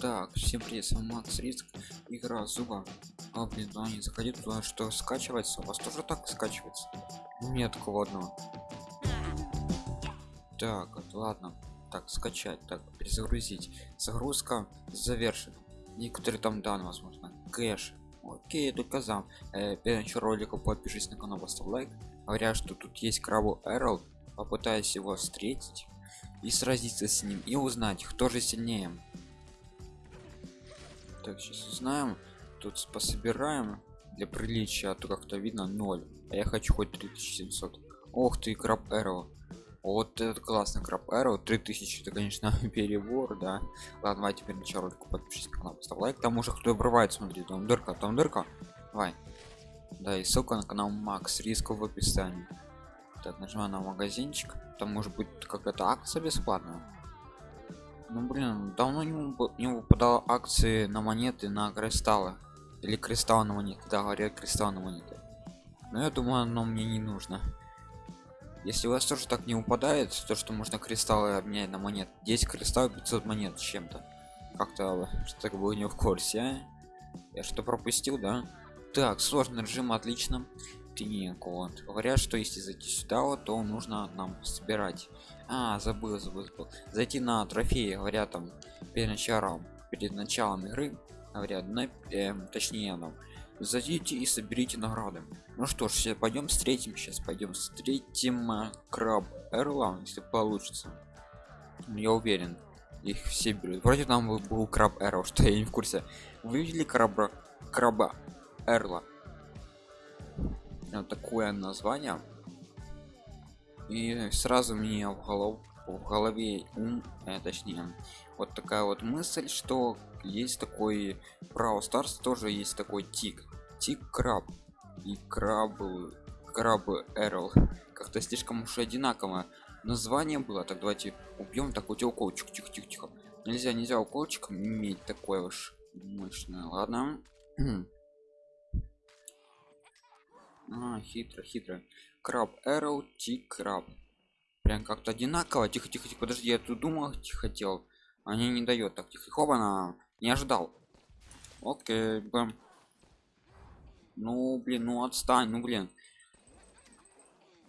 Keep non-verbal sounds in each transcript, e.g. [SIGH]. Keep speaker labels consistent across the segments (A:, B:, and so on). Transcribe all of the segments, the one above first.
A: Так, всем привет, с вами Макс Риск, игра Зуба. А, блин, ну не заходи туда, что скачивается, у вас тоже так скачивается? Нет такого. Так, ладно, так, скачать, так, перезагрузить. Загрузка завершена. Некоторые там данные, возможно, кэш. Окей, только за. Э, перед началом ролика подпишись на канал, поставь лайк. Говорят, что тут есть крабу Эрл, попытаюсь его встретить и сразиться с ним и узнать, кто же сильнее так сейчас узнаем. Тут пособираем. Для приличия а то как-то видно 0 а я хочу хоть 3700 ох ты краб эро вот этот классный краб эро 3000 это конечно [LAUGHS] перебор да. Ладно давай теперь начало ролика подпишись на канал поставь лайк. Там уже кто обрывает смотри. Там дырка там дырка. Давай. Да и ссылка на канал макс. Риск в описании. Так нажимаю на магазинчик. Там может быть какая-то акция бесплатная ну блин, давно не, не выпадало акции на монеты на кристаллы. Или кристалл на монеты. Да, говорят кристалл на монеты. Но я думаю, оно мне не нужно. Если у вас тоже так не упадает, то что можно кристаллы обменять на монет. 10 кристаллов 500 монет с чем-то. Как-то что так было не в курсе, а? Я что пропустил, да? Так, сложный режим, отлично. Тинек, вот. Говорят, что если зайти сюда, вот, то нужно нам собирать. А забыл забыл, забыл. зайти на трофеи говорят там перед началом перед началом игры говорят на э, точнее нам зайдите и соберите награды. Ну что ж сейчас пойдем встретим сейчас пойдем встретим э, краб эрла если получится. Я уверен их все берут. Вроде там был краб эрл что я не в курсе. Вы видели краба краба эрла такое название. И сразу мне в голову в голове ум э, точнее вот такая вот мысль что есть такой Brawl Stars тоже есть такой тик тик краб и крабы крабы Эрл. Как-то слишком уж одинаково название было так давайте убьем так у тебя уколчик тихо тихо тихо нельзя нельзя уколчиком иметь такое уж мощное ладно [CLEARS THROAT] а, хитро хитро. Краб Arrow T краб прям как-то одинаково. Тихо тихо тихо. Подожди я тут думал тихо хотел. Они не дает так тихо. Хоба на не ожидал. Окей бэм. ну блин ну отстань ну блин.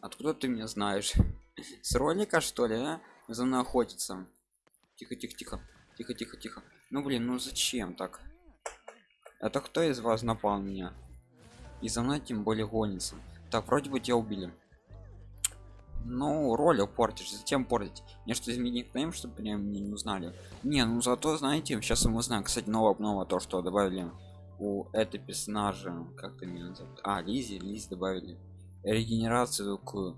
A: Откуда ты меня знаешь? [LAUGHS] С ролика что ли а? за мной охотиться тихо тихо тихо. Тихо тихо тихо. Ну блин ну зачем так? Это кто из вас напал меня и за мной тем более гонится. Так вроде бы тебя убили. Ну ролик портишь затем портить. Мне что изменить нейм чтобы прям мне не узнали? Не ну зато знаете сейчас мы узнаем кстати новое новое то что добавили у этой персонажа как то меня называют а лизи лиз добавили регенерацию к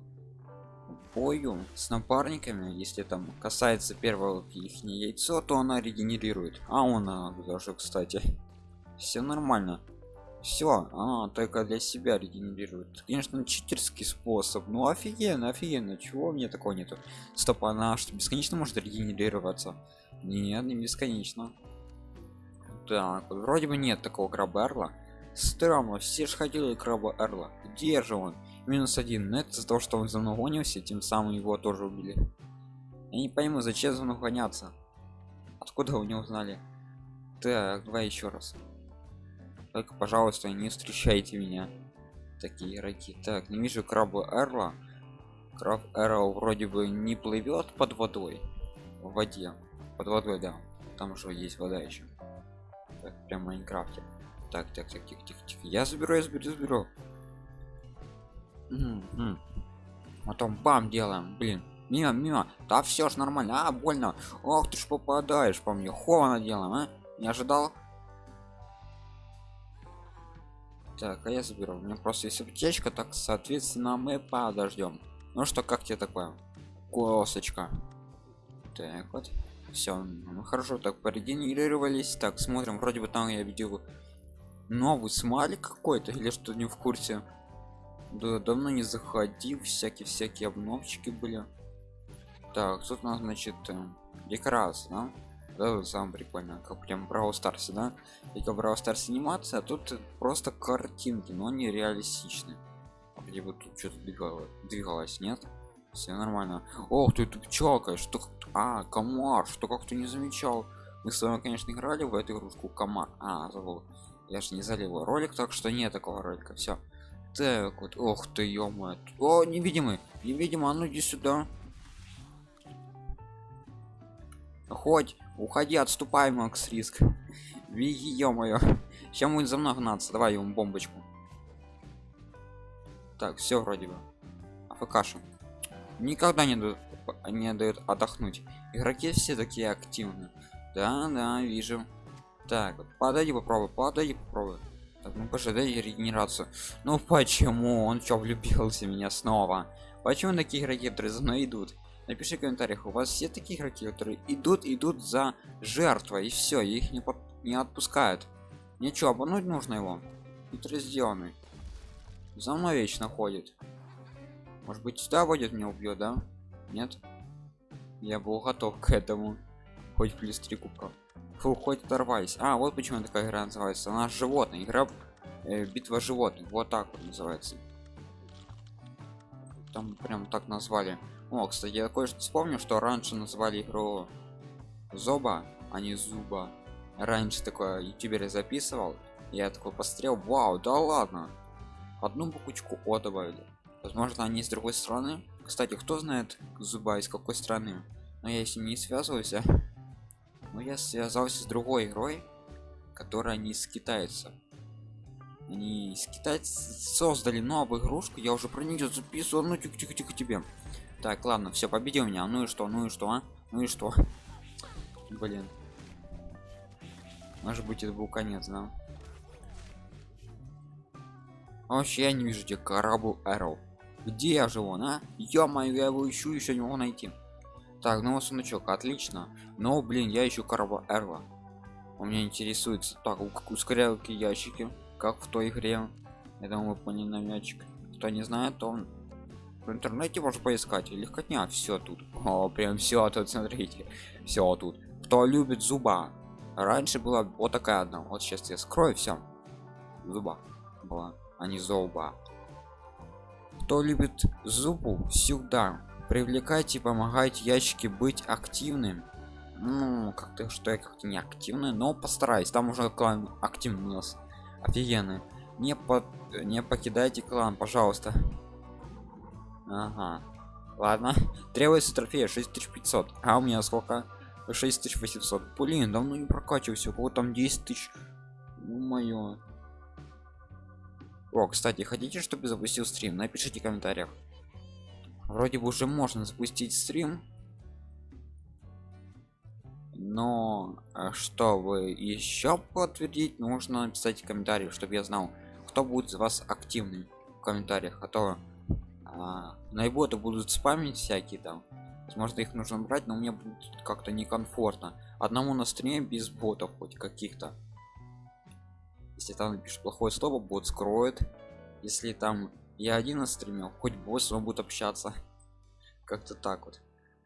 A: бою с напарниками. Если там касается первого их яйцо то она регенерирует. А он даже кстати все нормально все а, только для себя регенерирует. Конечно читерский способ ну офигенно офигенно. Чего мне такого нету? Стоп она что бесконечно может регенерироваться? Нет не бесконечно. Так вроде бы нет такого краба эрла. Странно все же хотели краба эрла. Где же он? Минус один но это за то что он за мной гонился тем самым его тоже убили. Я не пойму зачем за мной гоняться? Откуда вы не узнали? Так давай еще раз только пожалуйста не встречайте меня. Такие игроки так не вижу краба эрла. Краб эрл вроде бы не плывет под водой в воде. Под водой да. Там же есть вода еще так, прям в майнкрафте. Так так так тихо тихо тихо. Я заберу я заберу заберу. Потом бам делаем блин. Мимо мимо. Да все ж нормально. А больно. Ох ты ж попадаешь по мне. Ховано делаем а? Не ожидал так а я заберу. У меня просто есть аптечка так соответственно мы подождем ну что как тебе такое? Косочка. Так вот. Все ну, хорошо так порегенерировались. Так смотрим вроде бы там я видел новый смайлик какой-то или что не в курсе. Да, давно не заходил всякие всякие обновчики были. Так тут у нас значит э, декорация да? Да, сам прикольно как прям Brawl Stars, да. И как Brawl Stars анимация а тут просто картинки но не реалистичны. А где бы тут что-то двигалось двигалось нет? Все нормально. Ох ты ты пчелка что а комар что как-то не замечал? Мы с вами конечно играли в эту игрушку комар. А забыл. Я же не залил ролик так что нет такого ролика все так вот ох ты ё о невидимый невидимый а ну иди сюда. Хоть уходи отступай макс риск. Беги ё-моё. Сейчас будет за мной гнаться. Давай ему бомбочку. Так все вроде бы. Афкаша. Никогда не дают не дают отдохнуть. Игроки все такие активные. Да да вижу. Так подойди попробуй подойди попробуй. Так ну пожалуй регенерацию. Ну почему? Он что влюбился в меня снова? Почему такие игроки за мной идут напиши в комментариях у вас все такие игроки которые идут идут за жертвой и все их не, под... не отпускают. Ничего обмануть нужно его. Хитро сделанный за мной вечно ходит может быть сюда водит меня убьет да? Нет? Я был готов к этому. Хоть плюс три кубка. Фу, хоть оторвались. А вот почему такая игра называется. Она животное. Игра э, битва животных. Вот так вот называется. Там прям так назвали о кстати я кое-что вспомню что раньше называли игру зоба а не зуба раньше такое ютубер записывал я такой посмотрел вау да ладно! Одну буквочку о добавили. Возможно они с другой стороны. Кстати кто знает зуба из какой страны? Но я если не связываюсь [LAUGHS] но я связался с другой игрой которая не из китайцев они из китайцев создали новую игрушку я уже про нее записывал ну тихо тихо тихо тебе. Так ладно все победил меня ну и что ну и что а? ну и что? [LAUGHS] Блин. Может быть это был конец да? А вообще я не вижу где корабль Arrow где я живу на ё-моё я его ищу еще не могу найти. Так ну сундучок отлично. Но блин я ищу корабль эрла у меня интересуется так ускорялки ящики как в той игре. Я думаю намечек кто не знает то он в интернете можно поискать. Легкотня все тут. О прям все тут смотрите. Все тут. Кто любит зуба? Раньше была вот такая одна. Вот сейчас я скрою все зуба была а не зуба. Кто любит зубу? Сюда привлекайте помогайте ящики быть активным. Ну как-то что я как-то не активный но постараюсь. Там уже клан активный у нас офигенный не под не покидайте клан пожалуйста. Ага. Ладно. Требуется трофея 6500 а у меня сколько? 6800 блин давно не прокачивался. Кого там 10 тысяч. Мое о кстати хотите чтобы запустил стрим? Напишите в комментариях. Вроде бы уже можно запустить стрим но э, чтобы еще подтвердить нужно написать комментарий чтобы я знал кто будет из вас активный в комментариях а то а, наиботы будут спамить всякие там. Возможно их нужно брать но мне будет как-то некомфортно. Одному на стриме без ботов хоть каких-то. Если там напишешь плохое слово бот скроет. Если там я один на стриме хоть босс он будет общаться. [LAUGHS] Как-то так вот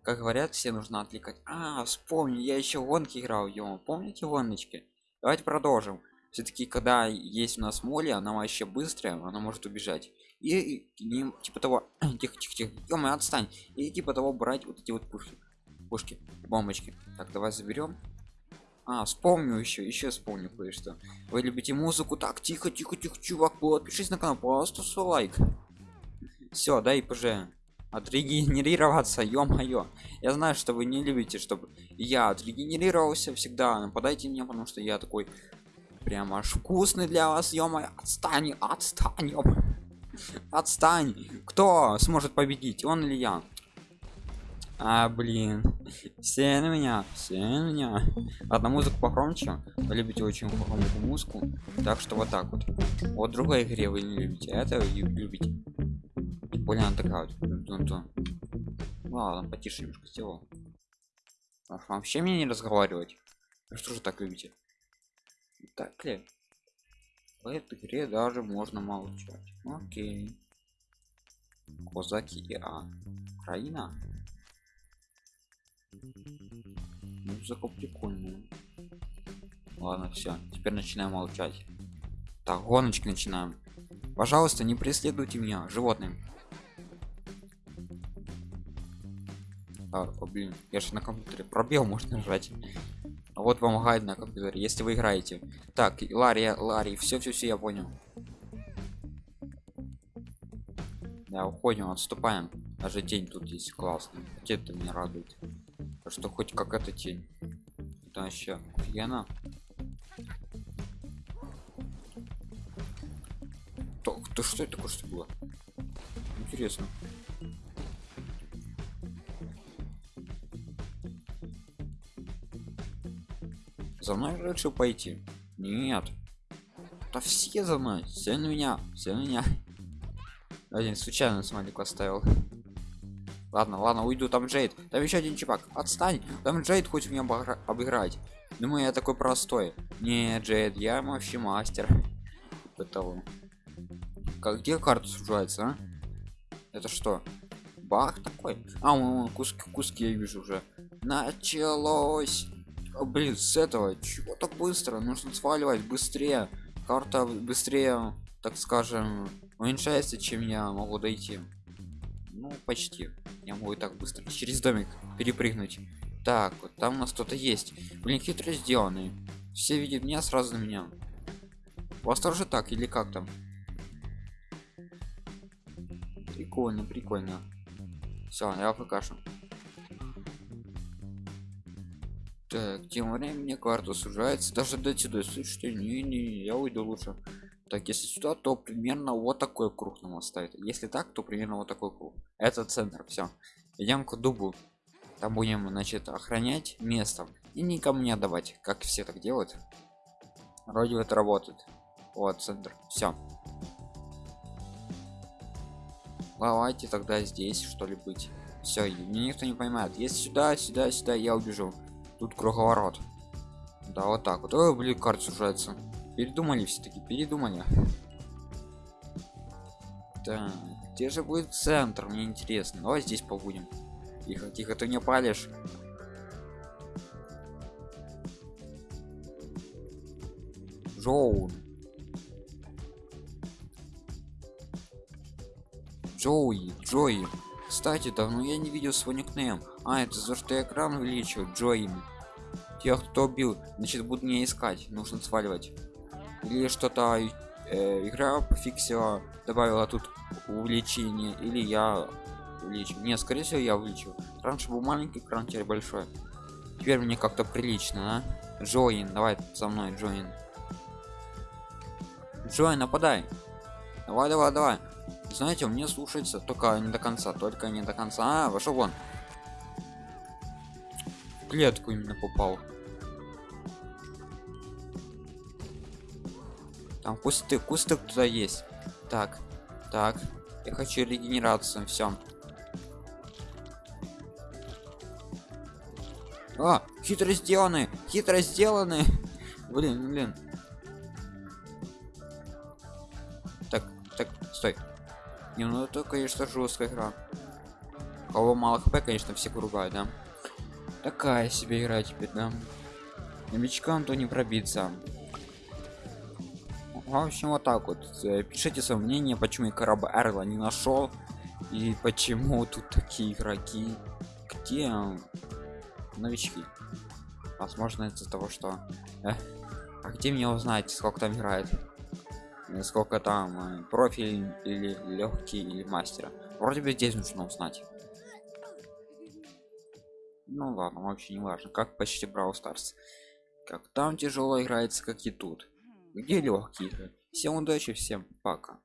A: как говорят все нужно отвлекать. А вспомни я еще гонки играл ё помните гоночки? Давайте продолжим. Все-таки когда есть у нас моли она вообще быстрая она может убежать. И, и типа того [CLEARS THROAT] тихо тихо тихо ё отстань. И типа того брать вот эти вот пушки пушки бомбочки. Так давай заберем а вспомню еще еще вспомню кое-что. Вы любите музыку? Так тихо тихо тихо чувак подпишись на канал просто лайк. Все дай пж отрегенерироваться ё-моё. Я знаю что вы не любите чтобы я отрегенерировался всегда нападайте мне потому что я такой прям аж вкусный для вас ё-моё. Отстань отстань ё отстань. Кто сможет победить он или я? А блин. Все на меня все на меня. Одна музыка погромче. Вы любите очень громкую музыку. Так что вот так вот. Вот другой игре вы не любите это вы любите более такая вот ладно потише немножко сделал. Вообще мне не разговаривать? Что же так любите? Так ли? В этой игре даже можно молчать. Окей. Козаки и а. Украина? Музыка прикольная. Ладно все теперь начинаем молчать. Так гоночки начинаем. Пожалуйста не преследуйте меня животным о, блин я же на компьютере пробел можно нажать вот вам гайд на компьютере, если вы играете. Так, и Ларри, все, все, все, я понял. Да, уходим, отступаем. Даже тень тут есть классный. Это меня радует. Что хоть как эта тень. Это вообще офигенно. То, то что это такое что было? Интересно. За мной решил пойти. Нет. Да все за мной. Все на меня. Все на меня. [LAUGHS] Один случайно смайлик оставил. Ладно, ладно, уйду. Там Джейд. Там еще один чувак. Отстань. Там Джейд хочет меня обыгра обыграть. Думаю, я такой простой. Не, Джейд, я вообще мастер. Того. Как где карта сужается, а? Это что? Бах такой? А, вон, куски, куски я вижу уже. Началось. О, блин, с этого чего так быстро? Нужно сваливать быстрее. Карта быстрее, так скажем, уменьшается, чем я могу дойти. Ну, почти. Я могу и так быстро через домик перепрыгнуть. Так, вот там у нас кто-то есть. Блин, хитро сделанный. Все видят меня, сразу на меня. У вас тоже так или как там? Прикольно, прикольно. Все, я покажу. Так, тем временем мне карта сужается. Даже до сюда. Слушайте, не, не, я уйду лучше. Так, если сюда, то примерно вот такой круг нам оставит. Если так, то примерно вот такой круг. Это центр, все. Идем к дубу. Там будем, значит, охранять место и никому не отдавать, как все так делают. Вроде это работает. Вот центр. Все. Давайте тогда здесь что ли быть. Все, мне никто не поймает. Если сюда, сюда, сюда, я убежу. Тут круговорот. Да, вот так вот. Ой, блин, карта сужается. Передумали все-таки, передумали. Так, где же будет центр? Мне интересно. Давай здесь побудем. Тихо, тихо, ты не палишь. Джоун. Джоуи, Джои. Кстати, давно я не видел свой никнейм. А, это за что я экран увеличил, Джоин. Тех, кто убил, значит, будут меня искать. Нужно сваливать. Или что-то э, игра пофиксила, добавила тут увеличение, или я увеличил. Не, скорее всего, я увеличил. Раньше был маленький экран, теперь большой. Теперь мне как-то прилично, а? Джоин, давай со мной, Джоин. Джоин, нападай. Давай, давай, давай знаете мне слушается только не до конца только не до конца. А, вошел вон. В клетку именно попал. Там кусты кусты туда есть. Так так. Я хочу регенерацию все а хитро сделаны хитро сделаны. [LAUGHS] Блин блин. Так так стой не, ну это, конечно, жесткая игра. Кого мало хп, конечно, все ругают, да? Такая себе игра теперь, да? Новичкам то не пробиться. В общем, вот так вот. Э, пишите свое мнение, почему я корабль Эрла не нашел. И почему тут такие игроки. Где новички? Возможно, из-за того, что... Э, а где мне узнать, сколько там играет? Сколько там э, профиль или легкий или мастера. Вроде бы здесь нужно узнать. Ну ладно вообще не важно. Как почти брал старс как там тяжело играется как и тут. Где легкие всем удачи всем пока